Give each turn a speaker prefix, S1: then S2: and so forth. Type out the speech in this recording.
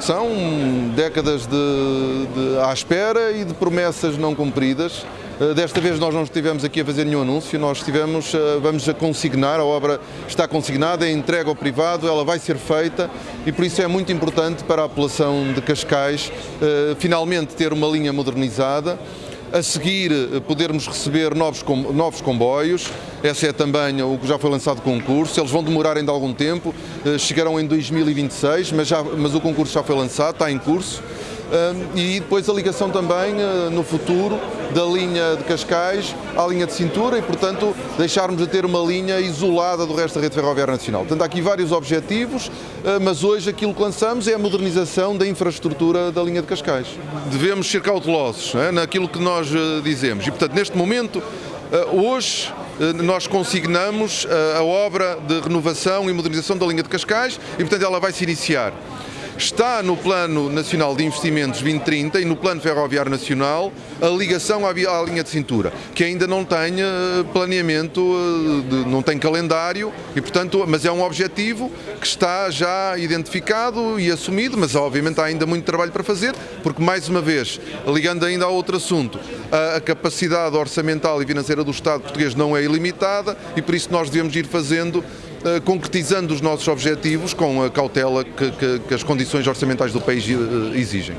S1: São décadas de, de, à espera e de promessas não cumpridas. Eh, desta vez nós não estivemos aqui a fazer nenhum anúncio, nós estivemos, eh, vamos a consignar, a obra está consignada, é entregue ao privado, ela vai ser feita e por isso é muito importante para a população de Cascais eh, finalmente ter uma linha modernizada a seguir, eh, podermos receber novos, novos comboios. Esse é também o que já foi lançado concurso. Eles vão demorar ainda algum tempo, eh, chegarão em 2026, mas, já, mas o concurso já foi lançado, está em curso e depois a ligação também ah, no futuro da linha de Cascais à linha de cintura e, portanto, deixarmos de ter uma linha isolada do resto da rede ferroviária nacional. Portanto, há aqui vários objetivos, ah, mas hoje aquilo que lançamos é a modernização da infraestrutura da linha de Cascais. Devemos ser cautelosos é, naquilo que nós ah, dizemos e, portanto, neste momento, hoje nós consignamos a obra de renovação e modernização da linha de Cascais e, portanto, ela vai se iniciar. Está no Plano Nacional de Investimentos 2030 e no Plano Ferroviário Nacional a ligação à, linha de cintura, que ainda não tem eh, planeamento, eh, não tem calendário, e, portanto, mas é um objetivo que está já identificado e assumido, mas obviamente há ainda muito trabalho para fazer, porque mais uma vez, ligando ainda a outro assunto, a, capacidade orçamental e financeira do Estado português não é ilimitada e por isso nós devemos ir fazendo concretizando os nossos objetivos com a cautela que, que, que as condições orçamentais do país eh, exigem.